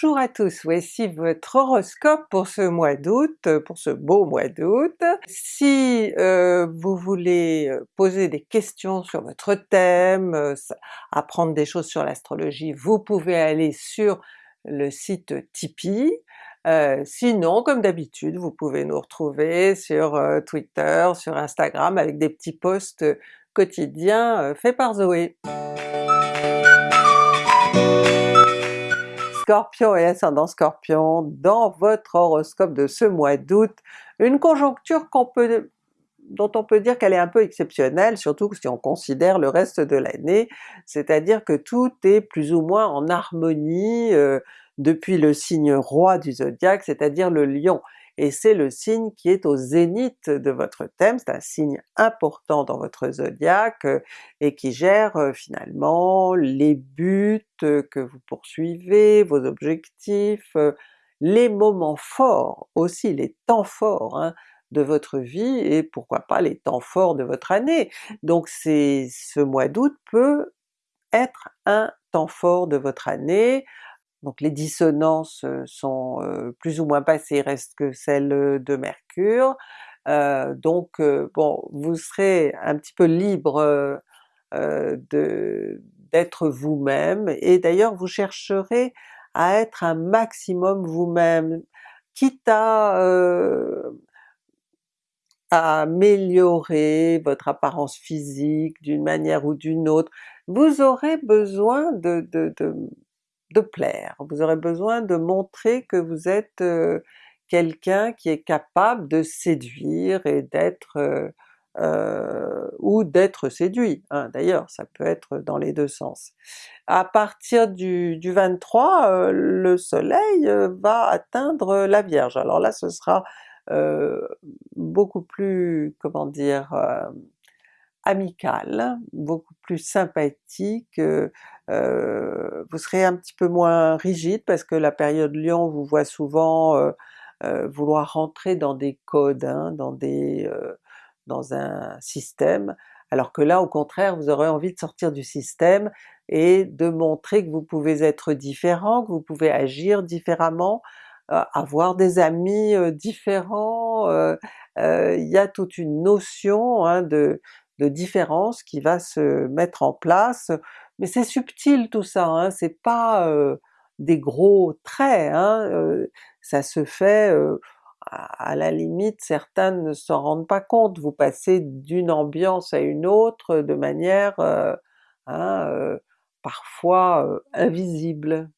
Bonjour à tous, voici votre horoscope pour ce mois d'août, pour ce beau mois d'août. Si euh, vous voulez euh, poser des questions sur votre thème, euh, apprendre des choses sur l'astrologie, vous pouvez aller sur le site Tipeee. sinon, comme d'habitude, vous pouvez nous retrouver sur Twitter, sur Instagram avec des petits posts quotidiens faits par Zoé. Scorpion et ascendant Scorpion, dans votre horoscope de ce mois d'août, une conjoncture dont on peut dire qu'elle est un peu exceptionnelle, surtout si on considère le reste de l'année, c'est-à-dire que tout est plus ou moins en harmonie euh, depuis le signe roi du zodiaque, c'est-à-dire le lion et c'est le signe qui est au zénith de votre thème, c'est un signe important dans votre zodiaque euh, et qui gère euh, finalement les buts euh, que vous poursuivez, vos objectifs, les moments forts aussi, les temps forts hein, de votre vie et pourquoi pas les temps forts de votre année. Donc c'est ce mois d'août peut être un temps fort de votre année, donc les dissonances sont plus ou moins passées, reste que celles de Mercure, donc bon, vous serez un petit peu libre d'être vous-même, et d'ailleurs vous chercherez à être un maximum vous-même, quitte à, à améliorer votre apparence physique d'une manière ou d'une autre, vous aurez besoin de de plaire, vous aurez besoin de montrer que vous êtes euh, quelqu'un qui est capable de séduire et d'être euh, euh, ou d'être séduit, hein. d'ailleurs ça peut être dans les deux sens. À partir du, du 23, le soleil va atteindre la Vierge, alors là ce sera beaucoup plus, comment dire, amical, beaucoup plus sympathique, euh, vous serez un petit peu moins rigide parce que la période Lion vous voit souvent euh, euh, vouloir rentrer dans des codes, hein, dans, des, dans un système, alors que là au contraire vous aurez envie de sortir du système et de montrer que vous pouvez être différent, que vous pouvez agir différemment, avoir des amis différents, il y a toute une notion hein, de, de différence qui va se mettre en place, mais c'est subtil tout ça, hein, c'est pas des gros traits, hein, ça se fait à la limite certains ne s'en rendent pas compte, vous passez d'une ambiance à une autre de manière hein, parfois invisible.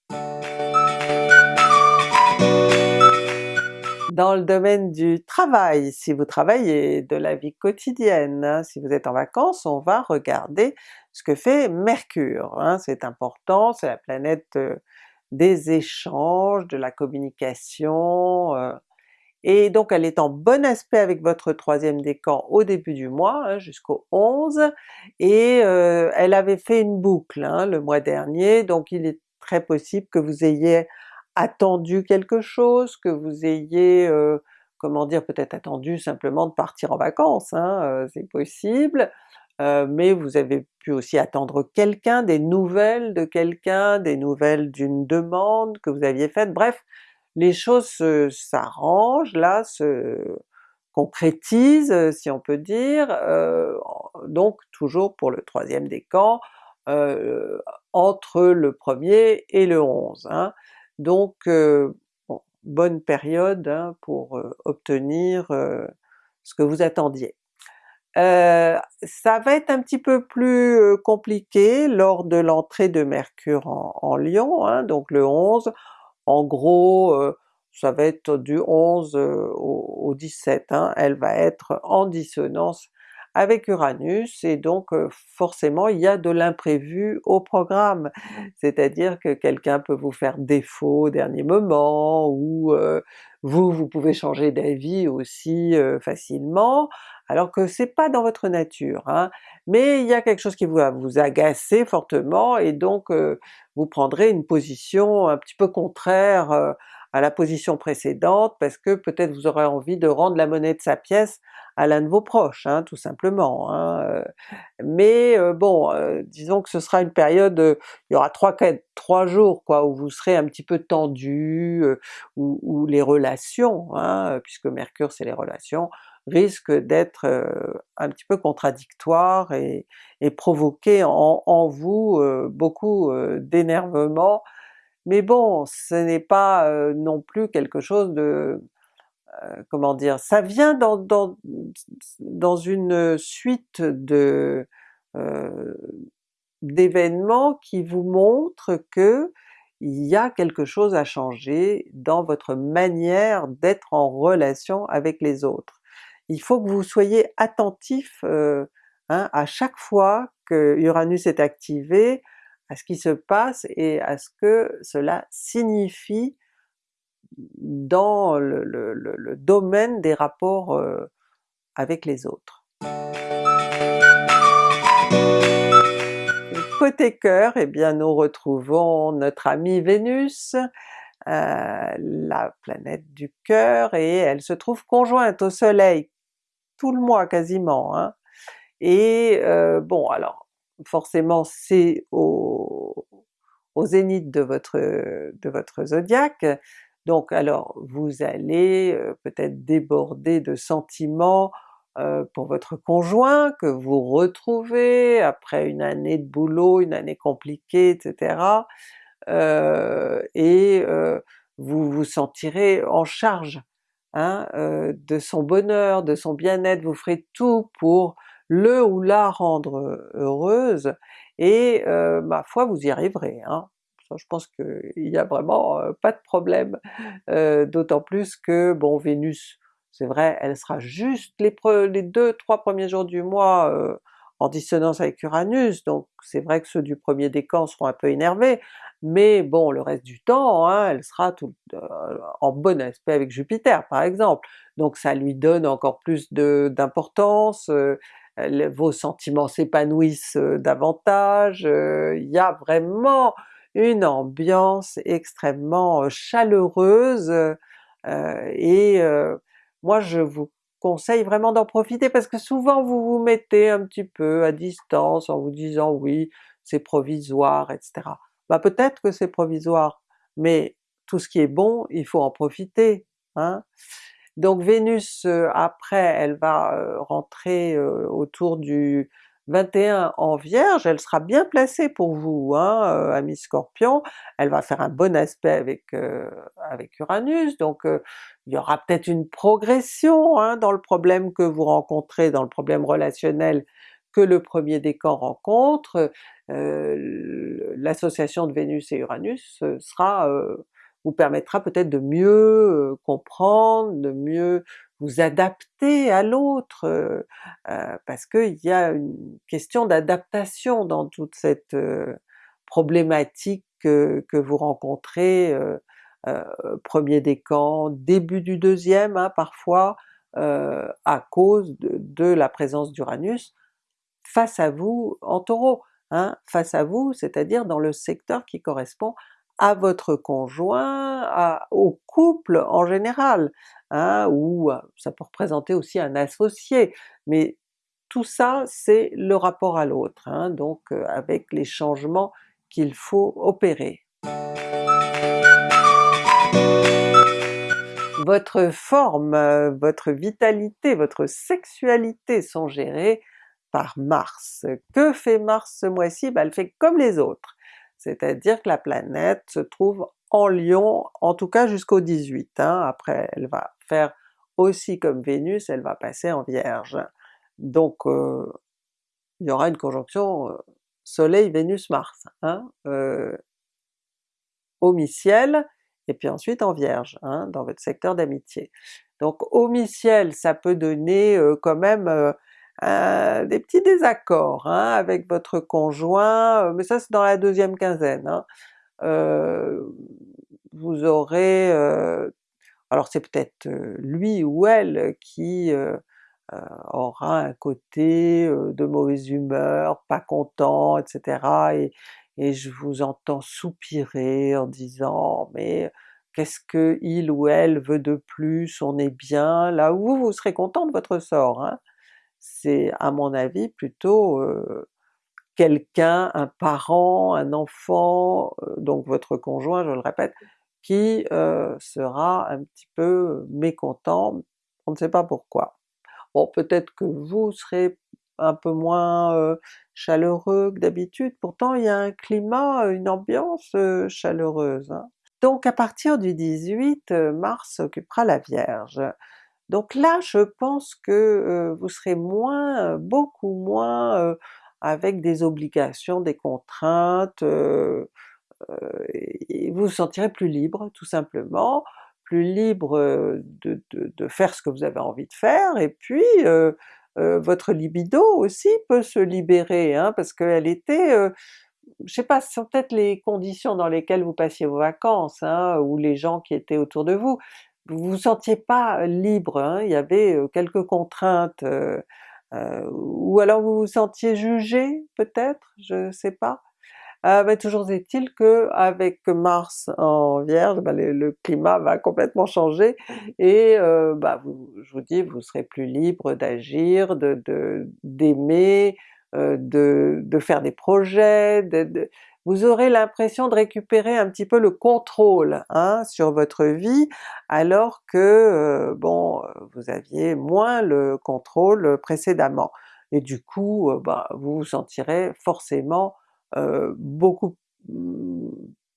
Dans le domaine du travail, si vous travaillez, de la vie quotidienne, hein, si vous êtes en vacances, on va regarder ce que fait Mercure. Hein, c'est important, c'est la planète euh, des échanges, de la communication, euh, et donc elle est en bon aspect avec votre troisième décan au début du mois, hein, jusqu'au 11, et euh, elle avait fait une boucle le mois dernier, donc il est très possible que vous ayez attendu quelque chose, que vous ayez, euh, comment dire, peut-être attendu simplement de partir en vacances, hein, euh, c'est possible, euh, mais vous avez pu aussi attendre quelqu'un, des nouvelles de quelqu'un, des nouvelles d'une demande que vous aviez faite, bref, les choses s'arrangent là, se concrétisent si on peut dire, donc toujours pour le troisième décan, entre le premier et le 11. Hein. Donc bonne période hein, pour obtenir ce que vous attendiez. ça va être un petit peu plus compliqué lors de l'entrée de Mercure en, en Lion, hein, donc le 11, en gros ça va être du 11 au, 17, hein. elle va être en dissonance avec Uranus, et donc forcément il y a de l'imprévu au programme, c'est-à-dire que quelqu'un peut vous faire défaut au dernier moment, ou vous, vous pouvez changer d'avis aussi facilement, alors que c'est pas dans votre nature, hein. mais il y a quelque chose qui va vous agacer fortement, et donc vous prendrez une position un petit peu contraire à la position précédente parce que peut-être vous aurez envie de rendre la monnaie de sa pièce à l'un de vos proches, hein, tout simplement. Hein, euh. mais euh, bon, euh, disons que ce sera une période, il y aura 3, 4, 3 jours quoi, où vous serez un petit peu tendu, où, les relations, hein, puisque Mercure c'est les relations, risquent d'être un petit peu contradictoires et, provoquer en, en vous beaucoup d'énervement, mais bon, ce n'est pas non plus quelque chose de comment dire, ça vient dans, dans, dans une suite de euh, d'événements qui vous montrent que il y a quelque chose à changer dans votre manière d'être en relation avec les autres. Il faut que vous soyez attentif euh, hein, à chaque fois que Uranus est activé, à ce qui se passe et à ce que cela signifie dans le, domaine des rapports euh, avec les autres. Côté cœur, eh bien nous retrouvons notre amie Vénus, euh, la planète du cœur, et elle se trouve conjointe au soleil tout le mois quasiment, hein. et euh, bon alors forcément c'est au, au zénith de votre, de votre zodiaque, donc alors vous allez peut-être déborder de sentiments pour votre conjoint que vous retrouvez après une année de boulot, une année compliquée, etc. et vous vous sentirez en charge hein, de son bonheur, de son bien-être, vous ferez tout pour le ou la rendre heureuse, et ma foi vous y arriverez. Hein je pense qu'il n'y a vraiment pas de problème, d'autant plus que bon Vénus, c'est vrai, elle sera juste les, deux, trois premiers jours du mois en dissonance avec Uranus, donc c'est vrai que ceux du premier décan seront un peu énervés, mais bon le reste du temps, hein, elle sera en bon aspect avec Jupiter par exemple, donc ça lui donne encore plus d'importance, vos sentiments s'épanouissent davantage, il y a vraiment une ambiance extrêmement chaleureuse et moi je vous conseille vraiment d'en profiter parce que souvent vous vous mettez un petit peu à distance en vous disant oui c'est provisoire etc. Bah peut-être que c'est provisoire, mais tout ce qui est bon il faut en profiter. Hein? Donc Vénus après elle va rentrer autour du 21 en Vierge, elle sera bien placée pour vous, hein, euh, ami Scorpion, elle va faire un bon aspect avec, euh, avec Uranus, donc euh, il y aura peut-être une progression hein, dans le problème que vous rencontrez, dans le problème relationnel que le premier décan rencontre, l'association de Vénus et Uranus sera vous permettra peut-être de mieux comprendre, de mieux vous adapter à l'autre, euh, euh, parce qu'il y a une question d'adaptation dans toute cette euh, problématique que, vous rencontrez, premier décan, début du deuxième hein, parfois, à cause de, la présence d'Uranus face à vous en Taureau, hein, face à vous, c'est-à-dire dans le secteur qui correspond à votre conjoint, au couple en général, hein, ou ça peut représenter aussi un associé, mais tout ça c'est le rapport à l'autre, hein, donc avec les changements qu'il faut opérer. Votre forme, votre vitalité, votre sexualité sont gérées par Mars. Que fait Mars ce mois-ci? Ben, elle fait comme les autres, c'est-à-dire que la planète se trouve en Lion, en tout cas jusqu'au 18, hein. après elle va faire aussi comme Vénus, elle va passer en Vierge. Donc euh, il y aura une conjonction euh, Soleil-Vénus-Mars, hein, euh, au mi-ciel, et puis ensuite en Vierge, hein, dans votre secteur d'amitié. Donc au ça peut donner quand même euh, des petits désaccords hein, avec votre conjoint, euh, mais ça c'est dans la deuxième quinzaine. Hein. Euh, vous aurez, alors c'est peut-être lui ou elle qui aura un côté de mauvaise humeur, pas content, etc. Et, je vous entends soupirer en disant mais qu'est-ce que il ou elle veut de plus, on est bien, là où vous, vous serez content de votre sort. Hein. C'est à mon avis plutôt quelqu'un, un parent, un enfant, donc votre conjoint je le répète, qui sera un petit peu mécontent, on ne sait pas pourquoi. Bon peut-être que vous serez un peu moins chaleureux que d'habitude, pourtant il y a un climat, une ambiance chaleureuse. Hein. Donc à partir du 18, Mars occupera la Vierge. Donc là je pense que vous serez moins, beaucoup moins avec des obligations, des contraintes, vous vous sentirez plus libre tout simplement, plus libre de, de, faire ce que vous avez envie de faire, et puis votre libido aussi peut se libérer, hein, parce qu'elle était, je sais pas, ce sont peut-être les conditions dans lesquelles vous passiez vos vacances, hein, ou les gens qui étaient autour de vous, vous vous sentiez pas libre, hein, il y avait quelques contraintes, ou alors vous vous sentiez jugé peut-être, je sais pas. Euh, toujours est-il que avec Mars en Vierge, ben, le, climat va complètement changer et bah, je vous dis, vous serez plus libre d'agir, de d'aimer, euh, de, de, faire des projets, de, vous aurez l'impression de récupérer un petit peu le contrôle hein, sur votre vie, alors que euh, bon, vous aviez moins le contrôle précédemment. Et du coup, euh, bah, vous vous sentirez forcément euh, beaucoup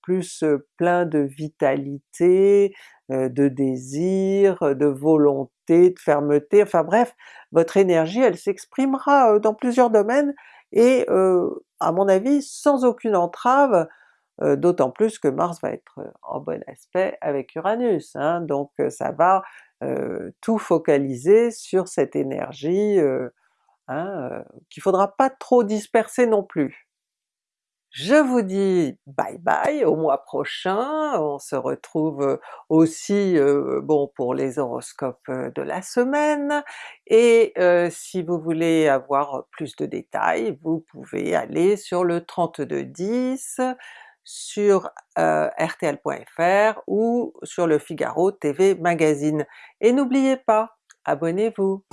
plus plein de vitalité, de désir, de volonté, de fermeté, enfin bref, votre énergie elle s'exprimera dans plusieurs domaines et à mon avis sans aucune entrave, d'autant plus que Mars va être en bon aspect avec Uranus, hein, donc ça va tout focaliser sur cette énergie hein, qu'il faudra pas trop disperser non plus. Je vous dis bye bye au mois prochain, on se retrouve aussi bon pour les horoscopes de la semaine, et si vous voulez avoir plus de détails, vous pouvez aller sur le 3210, sur rtl.fr ou sur le Figaro TV Magazine. Et n'oubliez pas, abonnez-vous!